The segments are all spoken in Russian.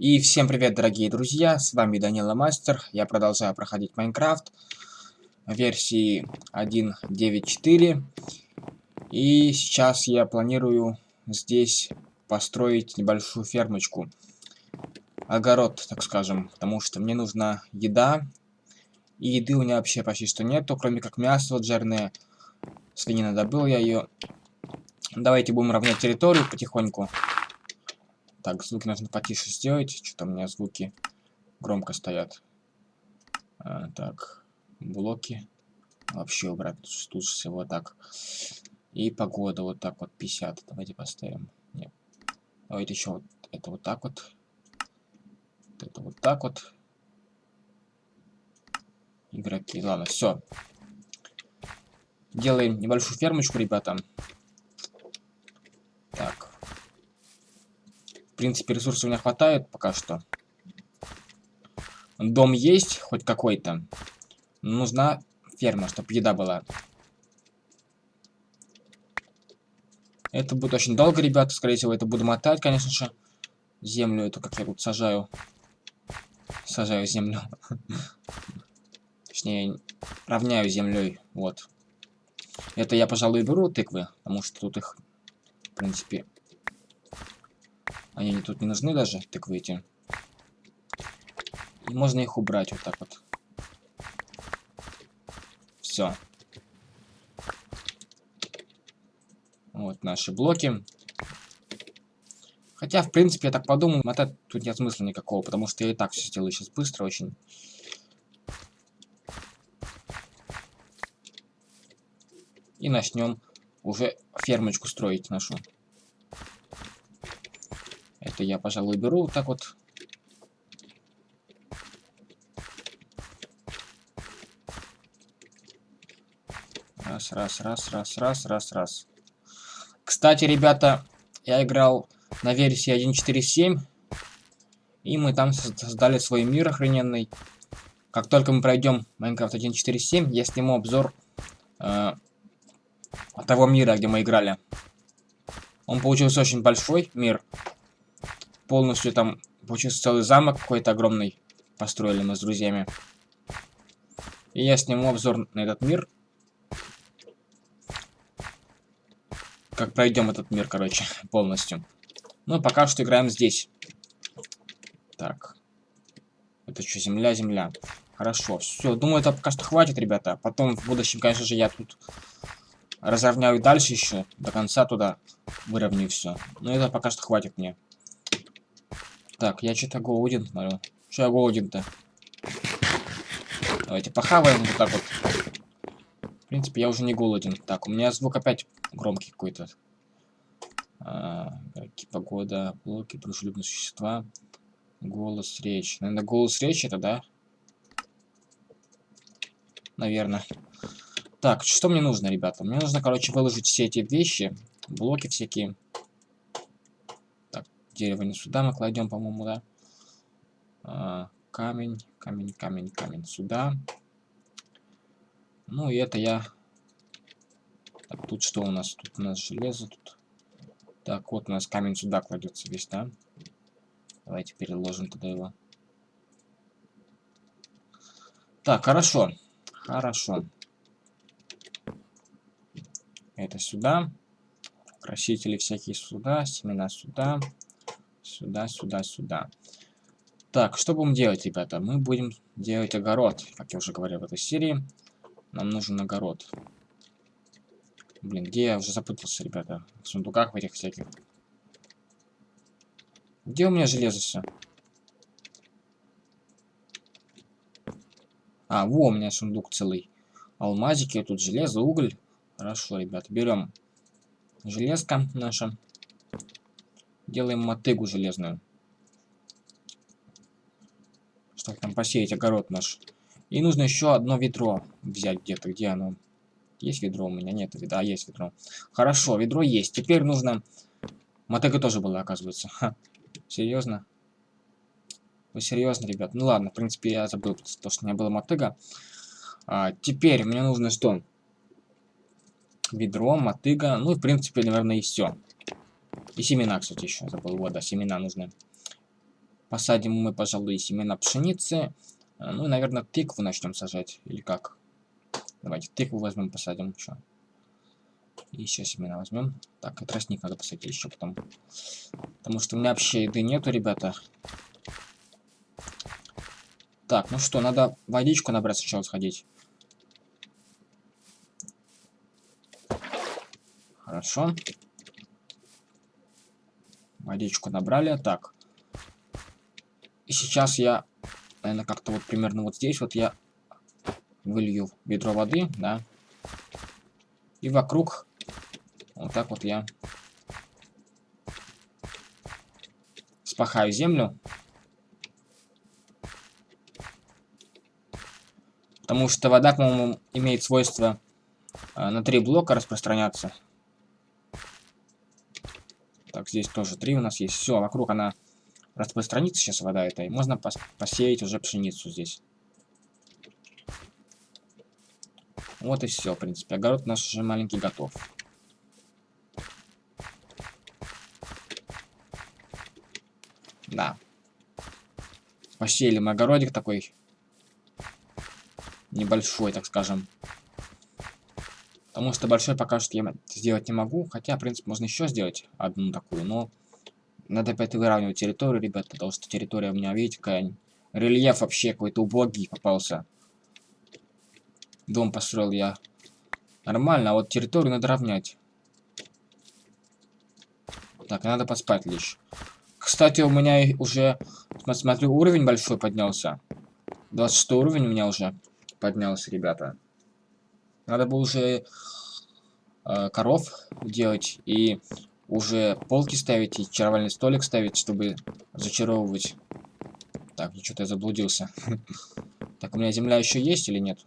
И всем привет, дорогие друзья, с вами Данила Мастер, я продолжаю проходить Майнкрафт версии 1.9.4 и сейчас я планирую здесь построить небольшую фермочку, огород, так скажем, потому что мне нужна еда, и еды у меня вообще почти что нету, кроме как мясо вот жирное, свинина добыл я ее. Давайте будем равнять территорию потихоньку. Так, звуки нужно потише сделать. Что-то у меня звуки громко стоят. А, так, блоки. Вообще убрать тут всего так. И погода вот так вот 50. Давайте поставим. Нет. Давайте еще вот это вот так вот. вот это вот так вот. Игроки. Ладно, все. Делаем небольшую фермочку, ребята. Принципе, ресурсов у меня хватает пока что. Дом есть, хоть какой-то. Нужна ферма, чтобы еда была. Это будет очень долго, ребята. Скорее всего, это буду мотать, конечно же. Землю, это как я тут сажаю. Сажаю землю. Точнее, равняю землей. Вот. Это я, пожалуй, беру тыквы, потому что тут их, в принципе, они тут не нужны даже, тыквы эти. И можно их убрать вот так вот. Все. Вот наши блоки. Хотя, в принципе, я так подумал, мотать тут нет смысла никакого, потому что я и так все сделаю сейчас быстро очень. И начнем уже фермочку строить нашу. Это я, пожалуй, беру вот так вот. Раз, раз, раз, раз, раз, раз, раз. Кстати, ребята, я играл на версии 1.4.7. И мы там создали свой мир охрененный. Как только мы пройдем Minecraft 1.4.7, я сниму обзор э, того мира, где мы играли. Он получился очень большой мир полностью там получился целый замок какой-то огромный. Построили мы с друзьями. И я сниму обзор на этот мир. Как пройдем этот мир, короче, полностью. Ну, пока что играем здесь. Так. Это что, земля, земля. Хорошо, все. Думаю, это пока что хватит, ребята. Потом в будущем, конечно же, я тут разровняю дальше еще. До конца туда выровняю все. Но это пока что хватит мне. Так, я что-то голоден, смотрю. Что я голоден-то? Давайте похаваем вот так вот. В принципе, я уже не голоден. Так, у меня звук опять громкий какой-то. А, погода, блоки, дружелюбные существа. Голос, речь. Наверное, голос, речь это, да? Наверное. Так, что мне нужно, ребята? Мне нужно, короче, выложить все эти вещи. Блоки всякие дерево не сюда мы кладем, по-моему, да. А, камень, камень, камень, камень сюда. Ну и это я... Так, тут что у нас? Тут у нас железо, тут... Так, вот у нас камень сюда кладется весь, да? Давайте переложим туда его. Так, хорошо. Хорошо. Это сюда. Красители всякие сюда, семена сюда. Сюда, сюда, сюда. Так, что будем делать, ребята? Мы будем делать огород, как я уже говорил в этой серии. Нам нужен огород. Блин, где я уже запутался, ребята? В сундуках в этих всяких. Где у меня железо все? А, во, у меня сундук целый. Алмазики, тут железо, уголь. Хорошо, ребята, берем железка наша. Делаем мотыгу железную. Чтобы там посеять огород наш. И нужно еще одно ведро взять где-то. Где оно? Есть ведро у меня? Нет, да, есть ведро. Хорошо, ведро есть. Теперь нужно... Мотыга тоже была, оказывается. Ха. Серьезно? Вы серьезно, ребят? Ну ладно, в принципе, я забыл, то, что у меня была мотыга. А, теперь мне нужно что? Ведро, мотыга. Ну и, в принципе, наверное, и все. И семена, кстати, еще забыл. Вот, да, семена нужны. Посадим мы, пожалуй, семена пшеницы. Э, ну, наверное, тыкву начнем сажать. Или как? Давайте тыкву возьмем, посадим еще. И еще семена возьмем. Так, и тростник надо посадить еще потом. Потому что у меня вообще еды нету, ребята. Так, ну что, надо водичку набрать сначала сходить. Хорошо. Водичку набрали. Так. И сейчас я, наверное, как-то вот примерно вот здесь вот я вылью ведро воды, да. И вокруг вот так вот я спахаю землю. Потому что вода, по-моему, имеет свойство э, на три блока распространяться. Здесь тоже три у нас есть. Все, вокруг она распространится сейчас вода эта. И можно пос посеять уже пшеницу здесь. Вот и все, в принципе. Огород наш уже маленький готов. Да. Посеяли мы огородик такой. Небольшой, так скажем. Потому что большой пока что я сделать не могу. Хотя, в принципе, можно еще сделать одну такую. Но надо опять выравнивать территорию, ребята. Потому что территория у меня, видите, какая... Рельеф вообще какой-то убогий попался. Дом построил я нормально, а вот территорию надо равнять. Так, надо поспать лишь. Кстати, у меня уже, смотрю, уровень большой поднялся. 26 уровень у меня уже поднялся, ребята. Надо было уже э, коров делать и уже полки ставить и чаровальный столик ставить, чтобы зачаровывать. Так, ну что-то я заблудился. Так, у меня земля еще есть или нет?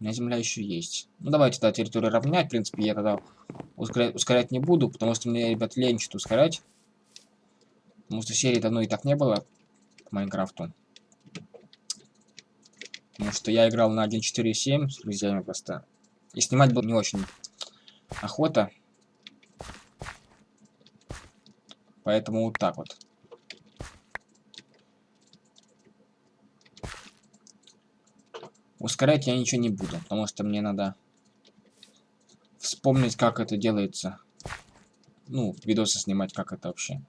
У меня земля еще есть. Ну, давайте тогда территорию равнять. В принципе, я тогда ускорять, ускорять не буду, потому что мне, ребят, лень что-то ускорять. Потому что серии давно и так не было к Майнкрафту. Потому что я играл на 1.4.7 с друзьями просто. И снимать было не очень охота. Поэтому вот так вот. Ускорять я ничего не буду, потому что мне надо вспомнить, как это делается. Ну, видосы снимать, как это вообще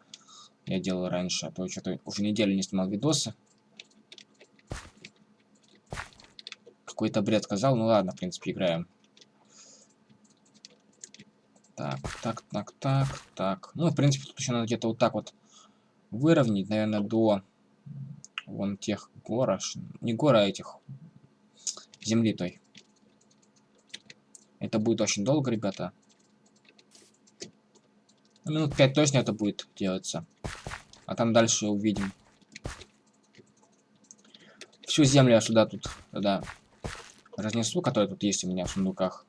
я делал раньше, а то что-то уже неделю не снимал видосы. Какой-то бред сказал, ну ладно, в принципе, играем. Так, так, так, так, так. Ну, в принципе, тут еще надо где-то вот так вот выровнять, наверное, до вон тех гор, не гор, а этих земли той. Это будет очень долго, ребята. Ну, минут 5 точно это будет делаться. А там дальше увидим. Всю землю я сюда тут, да, разнесу, которая тут есть у меня в сундуках.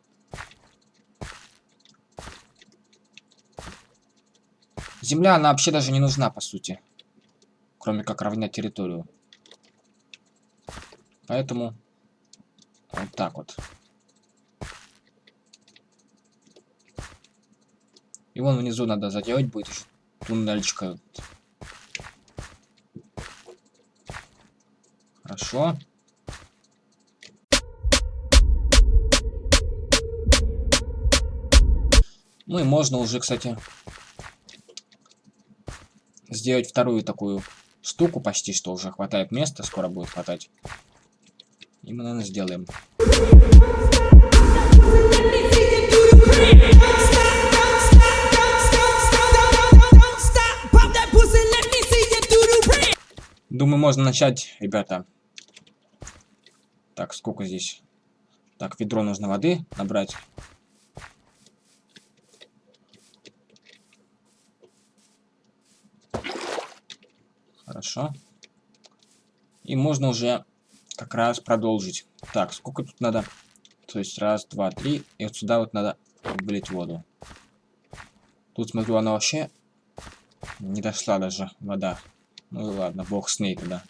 Земля, она вообще даже не нужна, по сути. Кроме как равнять территорию. Поэтому вот так вот. И вон внизу надо заделать будет еще туннельчика. Хорошо. Ну и можно уже, кстати, сделать вторую такую штуку почти, что уже хватает места, скоро будет хватать. И мы, наверное, сделаем. Думаю, можно начать, ребята. Так, сколько здесь? Так, ведро нужно воды набрать. Хорошо. И можно уже как раз продолжить. Так, сколько тут надо? То есть раз, два, три. И вот сюда вот надо вылить воду. Тут, смотрю, она вообще не дошла даже, вода. Ну ладно, бог с ней тогда.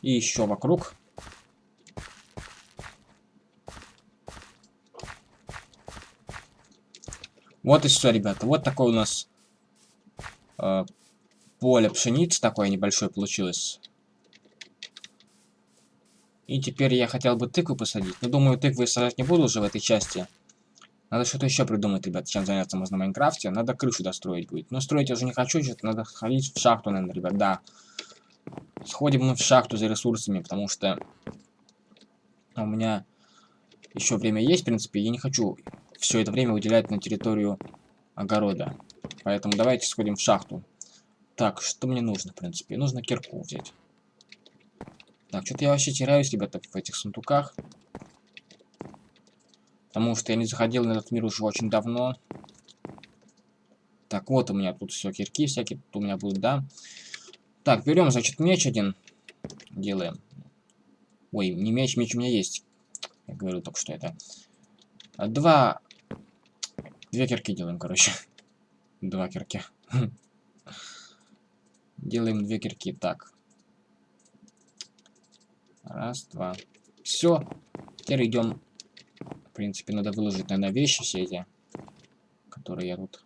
И еще вокруг. Вот и все, ребята. Вот такой у нас э, поле пшеницы такое небольшое получилось. И теперь я хотел бы тыкву посадить. Но думаю, тыквы сажать не буду уже в этой части. Надо что-то еще придумать, ребят, чем заняться можно в Майнкрафте. Надо крышу достроить будет. Но строить я уже не хочу, что-то надо ходить в шахту, наверное, ребят, да. Сходим мы в шахту за ресурсами, потому что у меня еще время есть, в принципе. Я не хочу все это время уделять на территорию огорода. Поэтому давайте сходим в шахту. Так, что мне нужно, в принципе? Нужно кирку взять. Так, что-то я вообще теряюсь, ребята, в этих сундуках. Потому что я не заходил на этот мир уже очень давно. Так, вот у меня тут все, кирки всякие тут у меня будут, да. Так, берем, значит, меч один. Делаем. Ой, не меч, меч у меня есть. Я говорю только что это. Два... Две кирки делаем, короче. Два кирки. Делаем две кирки. Так. Раз, два. Все. Теперь идем в принципе, надо выложить, наверное, вещи все эти, которые я тут...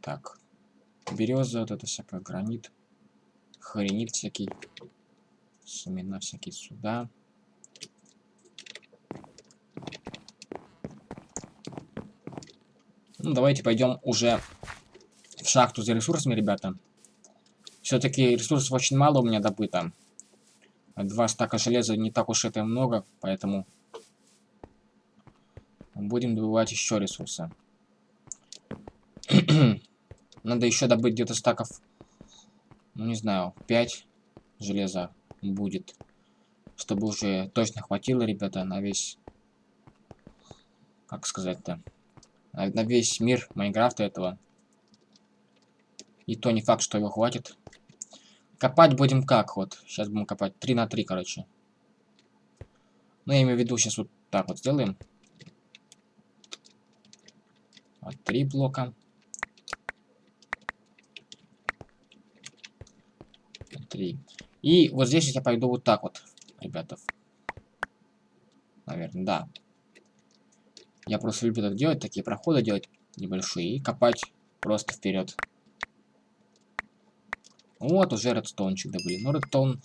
Так. Береза, вот это всякое, гранит. Хренит всякий. Семена всякие сюда. Ну, давайте пойдем уже в шахту за ресурсами, ребята. Все-таки ресурсов очень мало у меня добыто. Два стака железа не так уж это много, поэтому будем добывать еще ресурсы. Надо еще добыть где-то стаков, ну не знаю, 5 железа будет. Чтобы уже точно хватило, ребята, на весь... Как сказать-то? На, весь мир Майнкрафта этого. И то не факт, что его хватит. Копать будем как вот. Сейчас будем копать 3 на 3, короче. Ну, я имею в виду, сейчас вот так вот сделаем. Вот, три блока. Три. И вот здесь я пойду вот так вот, ребята. Наверное, да. Я просто люблю так делать, такие проходы делать небольшие и копать просто вперед. Вот, уже редстоунчик добыли. Но редстоун...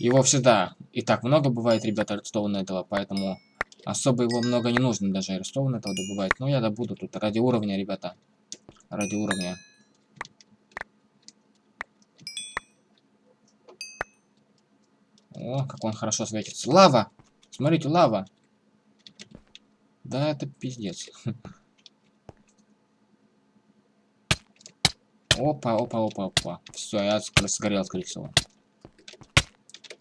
Его всегда и так много бывает, ребята, редстоуна этого, поэтому особо его много не нужно даже редстоун этого добывать. Но я добуду тут ради уровня, ребята. Ради уровня. О, как он хорошо светится. Лава! Смотрите, лава! Да, это пиздец. Опа, опа, опа, опа. Все, я сгорел, скорее всего.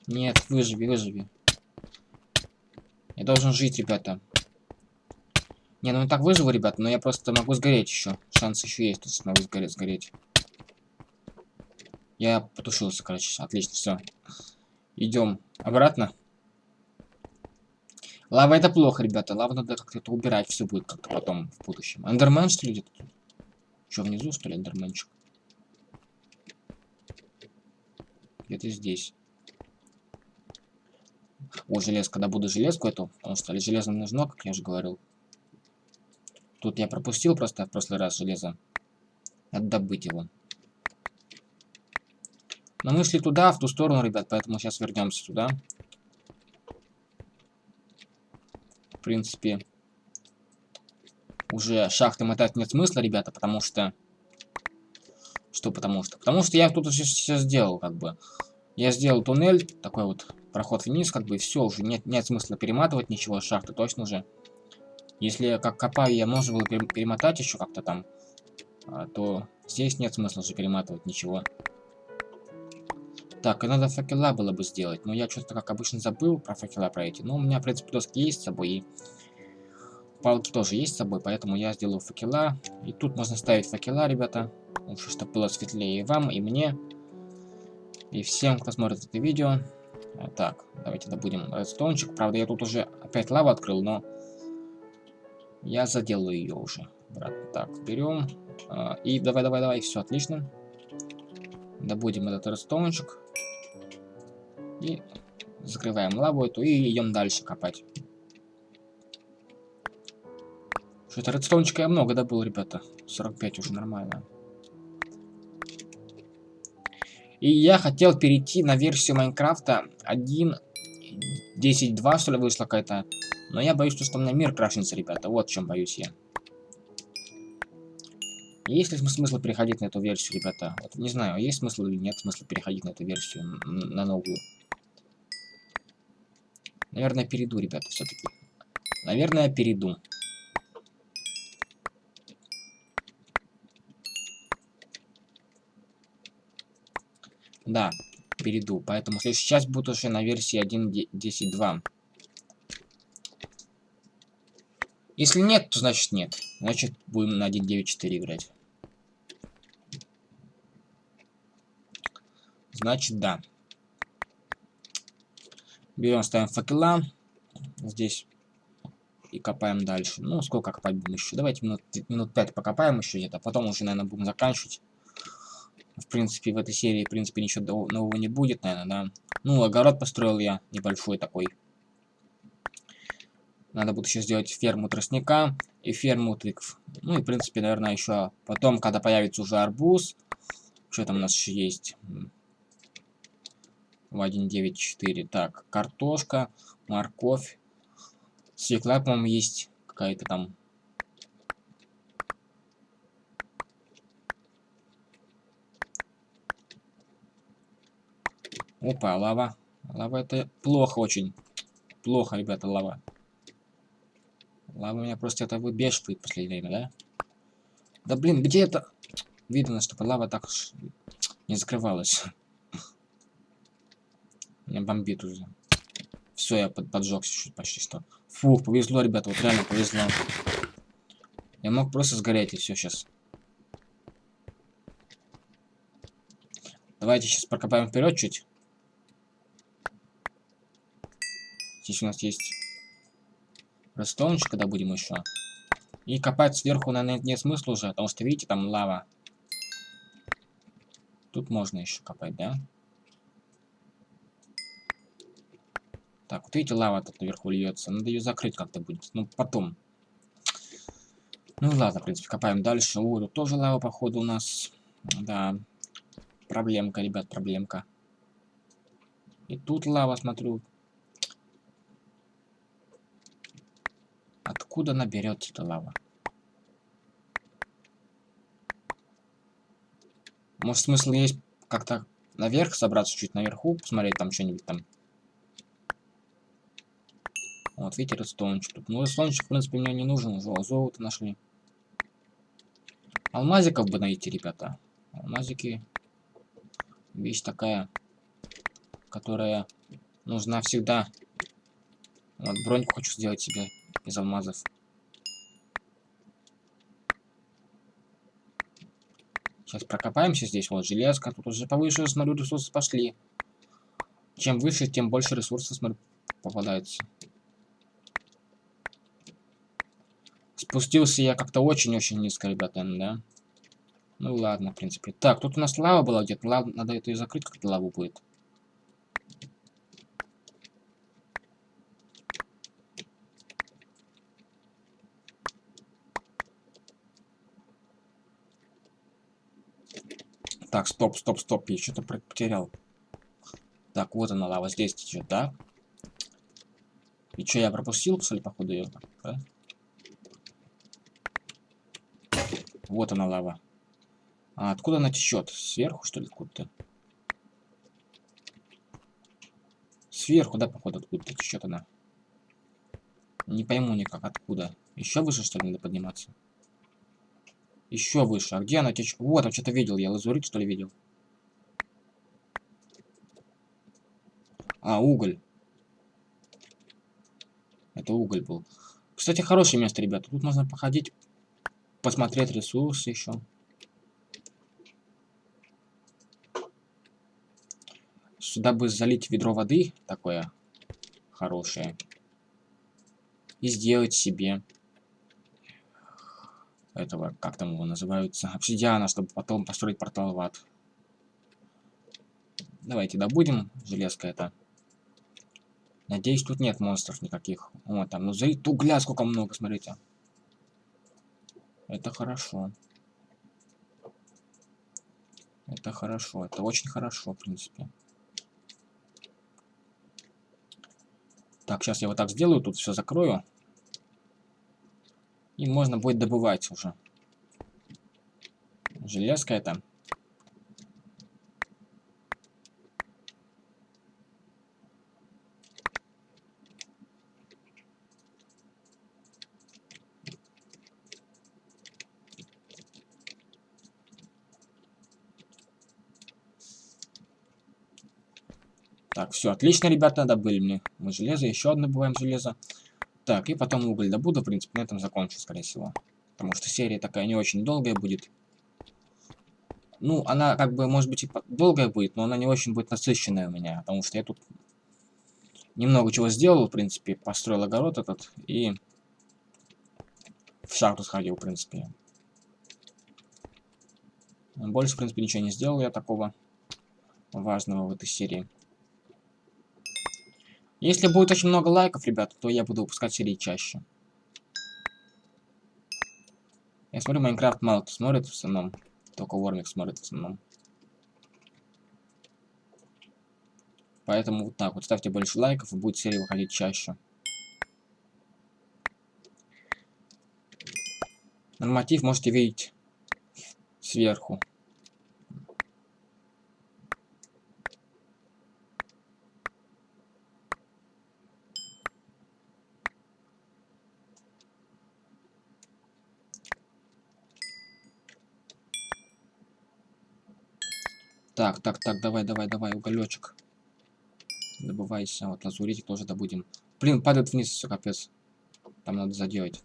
Нет, выживи, выживи. Я должен жить, ребята. Не, ну и так выживу, ребята, но я просто могу сгореть еще. Шанс еще есть, что могу сгореть, сгореть. Я потушился, короче. Отлично, все. Идем обратно. Лава это плохо, ребята. Лава надо как-то убирать, все будет как-то потом в будущем. Эндермен, что ли, где-то тут? Что, внизу, что ли, эндерменчик? Где-то здесь. О, железка. Когда буду железку эту, потому что железо нужно, как я уже говорил. Тут я пропустил просто в прошлый раз железо. Надо добыть его. Но мы шли туда, в ту сторону, ребят, поэтому сейчас вернемся туда. В принципе, уже шахты мотать нет смысла, ребята, потому что что потому что? Потому что я тут все сделал, как бы. Я сделал туннель, такой вот проход вниз, как бы, все, уже нет, нет смысла перематывать ничего, шахты точно же. Если как копаю, я можно было перемотать еще как-то там, а, то здесь нет смысла уже перематывать ничего. Так, и надо факела было бы сделать, но я что-то, как обычно, забыл про факела про эти. Но у меня, в принципе, доски есть с собой, и палки тоже есть с собой, поэтому я сделаю факела. И тут можно ставить факела, ребята. Чтобы было светлее и вам, и мне. И всем, кто смотрит это видео. Так, давайте добудем редстоунчик. Правда, я тут уже опять лаву открыл, но я заделаю ее уже. Брат, так, берем. Э, и давай, давай, давай, все отлично. Добудем этот редстоунчик. И закрываем лаву эту и идем дальше копать. Что-то редстоунчика я много добыл, ребята. 45 уже нормально. И я хотел перейти на версию Майнкрафта 1.10.2, что ли, вышла какая-то. Но я боюсь, что у меня мир крашится, ребята. Вот в чем боюсь я. Есть ли смысл переходить на эту версию, ребята? Вот, не знаю, есть смысл или нет смысла переходить на эту версию, на новую. Наверное, перейду, ребята, все-таки. Наверное, перейду. Да, перейду. Поэтому сейчас буду уже на версии 1.10.2. Если нет, то значит нет. Значит, будем на 1.9.4 играть. Значит, да. Берем, ставим факела. Здесь. И копаем дальше. Ну, сколько копать будем еще? Давайте минут, минут 5 покопаем еще где-то. Потом уже, наверное, будем заканчивать. В принципе, в этой серии, в принципе, ничего нового не будет, наверное, да. Ну, огород построил я небольшой такой. Надо будет еще сделать ферму тростника и ферму тыкв. Ну и, в принципе, наверное, еще потом, когда появится уже арбуз. Что там у нас еще есть? В 1.9.4. Так, картошка, морковь. Свекла, по-моему, есть какая-то там. Опа, лава. Лава это плохо очень. Плохо, ребята, лава. Лава меня просто это выбешивает в последнее время, да? Да блин, где это? Видно, чтобы лава так не закрывалась. Меня бомбит уже. Все, я под, поджегся чуть почти что. Фух, повезло, ребята, вот реально повезло. Я мог просто сгореть и все сейчас. Давайте сейчас прокопаем вперед чуть. Здесь у нас есть ростовничек, когда будем еще. И копать сверху, наверное, нет смысла уже, потому что, видите, там лава. Тут можно еще копать, да? Так, вот видите, лава тут наверху льется. Надо ее закрыть как-то будет. Ну, потом. Ну ладно, в принципе, копаем дальше. О, тут тоже лава, походу, у нас. Да. Проблемка, ребят, проблемка. И тут лава, смотрю. Откуда она берется, эта лава? Может, смысл есть как-то наверх собраться, чуть наверху, посмотреть там что-нибудь там. Вот, видите, редстоунчик тут. Ну, редстоунчик, в принципе, мне не нужен уже. Золото нашли. Алмазиков бы найти, ребята. Алмазики. Вещь такая, которая нужна всегда. Вот, броньку хочу сделать себе из алмазов. Сейчас прокопаемся здесь. Вот, железка. Тут уже повыше, смотрю, ресурсы пошли. Чем выше, тем больше ресурсов, смотрю, попадается. Спустился я как-то очень-очень низко, ребята, да? Ну ладно, в принципе. Так, тут у нас лава была где-то. Лав... Надо это и закрыть, как-то лаву будет. Так, стоп, стоп, стоп, я что-то потерял. Так, вот она лава, здесь течет, да? И что, я пропустил, что ли, походу, ее? Вот она лава. А откуда она течет? Сверху, что ли, откуда-то? Сверху, да, походу, откуда-то течет она. Не пойму никак, откуда. Еще выше, что ли, надо подниматься? Еще выше. А где она течет? Вот, я что-то видел. Я лазурит, что ли, видел? А, уголь. Это уголь был. Кстати, хорошее место, ребята. Тут можно походить, посмотреть ресурсы еще. Сюда бы залить ведро воды такое хорошее. И сделать себе этого, как там его называются, обсидиана, чтобы потом построить портал в ад. Давайте добудем железка это. Надеюсь, тут нет монстров никаких. Вот там, ну залить угля сколько много, смотрите. Это хорошо. Это хорошо. Это очень хорошо, в принципе. Так, сейчас я вот так сделаю, тут все закрою. И можно будет добывать уже. Железка это. Так, все, отлично, ребята, добыли мне мы железо, еще одно добываем железо. Так, и потом уголь добуду, в принципе, на этом закончу, скорее всего. Потому что серия такая не очень долгая будет. Ну, она как бы, может быть, и долгая будет, но она не очень будет насыщенная у меня, потому что я тут немного чего сделал, в принципе, построил огород этот и в шахту сходил, в принципе. Больше, в принципе, ничего не сделал я такого важного в этой серии. Если будет очень много лайков, ребята, то я буду выпускать серии чаще. Я смотрю, Майнкрафт мало кто смотрит в основном. Только Вормик смотрит в основном. Поэтому вот так вот. Ставьте больше лайков, и будет серия выходить чаще. Норматив можете видеть сверху. Так, так, так, давай, давай, давай, уголечек. Добывайся. Вот лазуритик тоже добудем. Блин, падает вниз, все капец. Там надо заделать.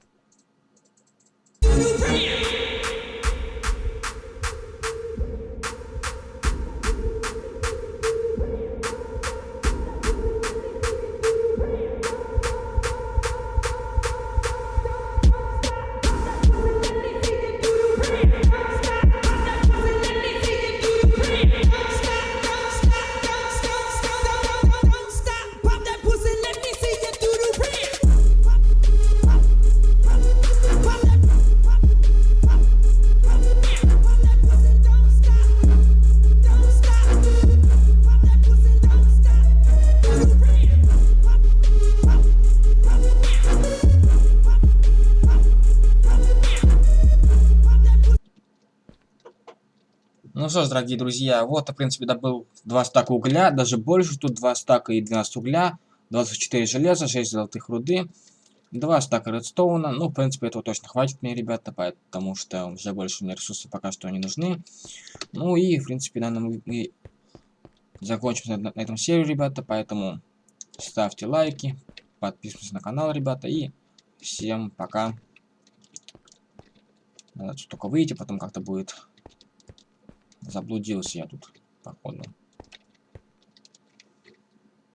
Что ж, дорогие друзья, вот, в принципе, добыл 2 стака угля, даже больше, тут 2 стака и 12 угля, 24 железа, 6 золотых руды, 2 стака редстоуна, ну, в принципе, этого точно хватит мне, ребята, потому что уже больше мне ресурсов пока что не нужны. Ну и, в принципе, наверное, мы закончим на, на этом серию, ребята, поэтому ставьте лайки, подписывайтесь на канал, ребята, и всем пока. Надо только выйти, потом как-то будет Заблудился я тут, походу.